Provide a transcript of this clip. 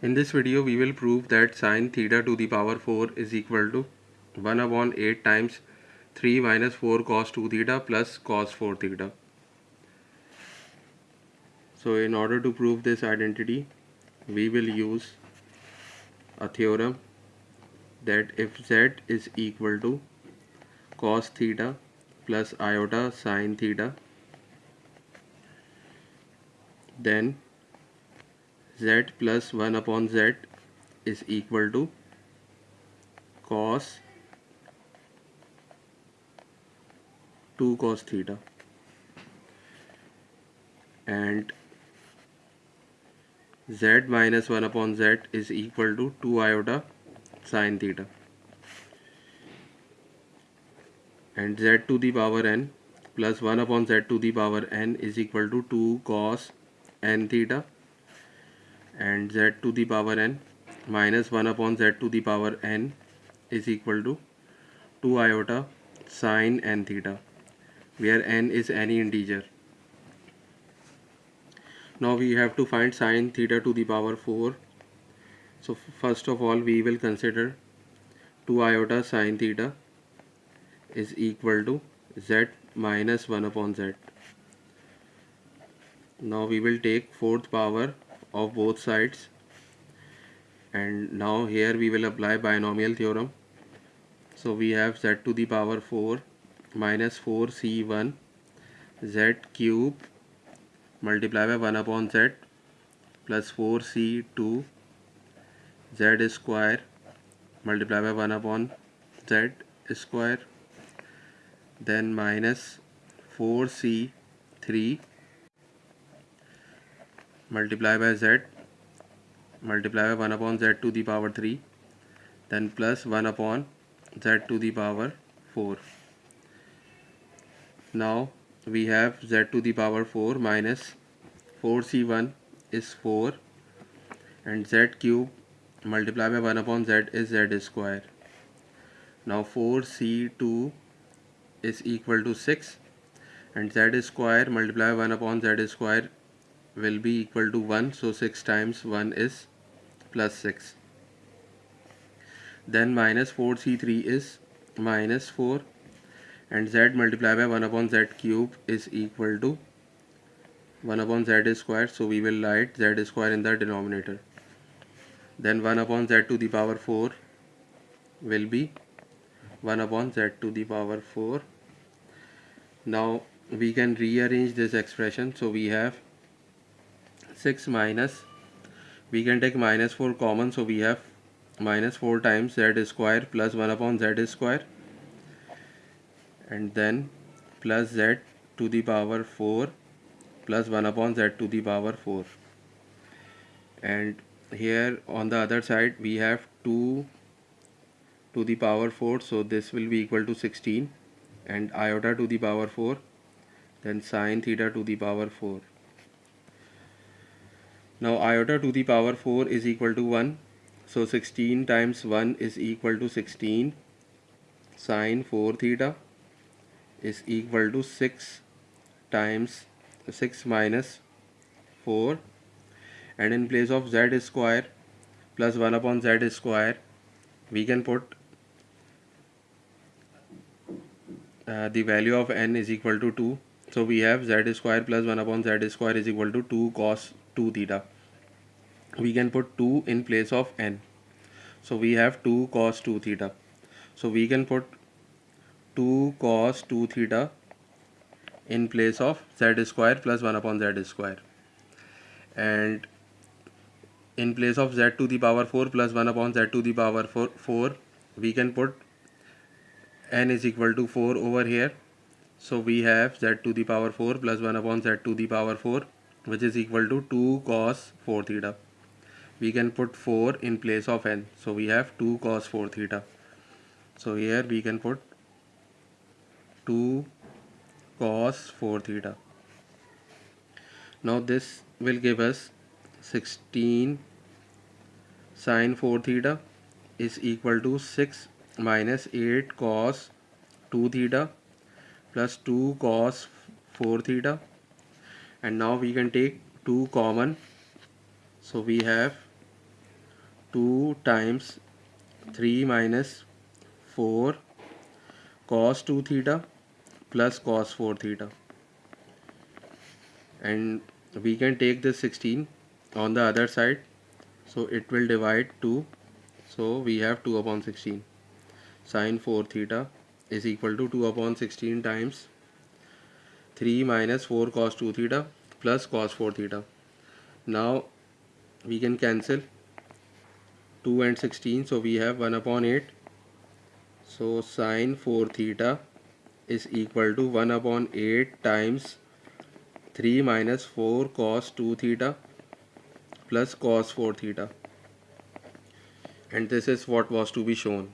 In this video we will prove that sine theta to the power 4 is equal to 1 upon 8 times 3 minus 4 cos 2 theta plus cos 4 theta. So in order to prove this identity we will use a theorem that if z is equal to cos theta plus iota sine theta then z plus 1 upon z is equal to cos 2 cos theta. And z minus 1 upon z is equal to 2 iota sine theta. And z to the power n plus 1 upon z to the power n is equal to 2 cos n theta and z to the power n minus 1 upon z to the power n is equal to 2 iota sine n theta where n is any integer. Now we have to find sine theta to the power 4. So first of all we will consider 2 iota sine theta is equal to z minus 1 upon z. Now we will take fourth power of both sides. And now here we will apply binomial theorem. So we have z to the power 4 minus 4c1 z cube multiply by 1 upon z plus 4c2 z square multiply by 1 upon z square. Then minus 4c3 multiply by z multiply by 1 upon z to the power 3 then plus 1 upon z to the power 4 now we have z to the power 4 minus 4c1 is 4 and z cube multiply by 1 upon z is z square. Now 4c2 is equal to 6 and z square multiply by 1 upon z square will be equal to 1 so 6 times 1 is plus 6 then minus 4c3 is minus 4 and z multiplied by 1 upon z cube is equal to 1 upon z square so we will write z square in the denominator. Then 1 upon z to the power 4 will be 1 upon z to the power 4 now we can rearrange this expression so we have 6 minus we can take minus 4 common so we have minus 4 times z square plus 1 upon z square and then plus z to the power 4 plus 1 upon z to the power 4 and here on the other side we have 2 to the power 4 so this will be equal to 16 and iota to the power 4 then sine theta to the power 4 now iota to the power 4 is equal to 1. So 16 times 1 is equal to 16. Sine 4 theta is equal to 6 times 6 minus 4 and in place of z square plus 1 upon z square we can put uh, the value of n is equal to 2 so we have z square plus 1 upon z square is equal to 2 cos 2 theta. We can put 2 in place of n. So we have 2 cos 2 theta. So we can put 2 cos 2 theta in place of z square plus 1 upon z square. And in place of z to the power 4 plus 1 upon z to the power 4, 4 we can put n is equal to 4 over here. So we have z to the power 4 plus 1 upon z to the power 4 which is equal to 2 cos 4 theta. We can put 4 in place of n. So we have 2 cos 4 theta. So here we can put 2 cos 4 theta. Now this will give us 16 sine 4 theta is equal to 6 minus 8 cos 2 theta plus 2 cos 4 theta and now we can take 2 common. So we have 2 times 3 minus 4 cos 2 theta plus cos 4 theta. And we can take this 16 on the other side. So it will divide 2 so we have 2 upon 16 sine 4 theta is equal to 2 upon 16 times 3 minus 4 cos 2 theta plus cos 4 theta. Now we can cancel 2 and 16 so we have 1 upon 8 so sine 4 theta is equal to 1 upon 8 times 3 minus 4 cos 2 theta plus cos 4 theta. And this is what was to be shown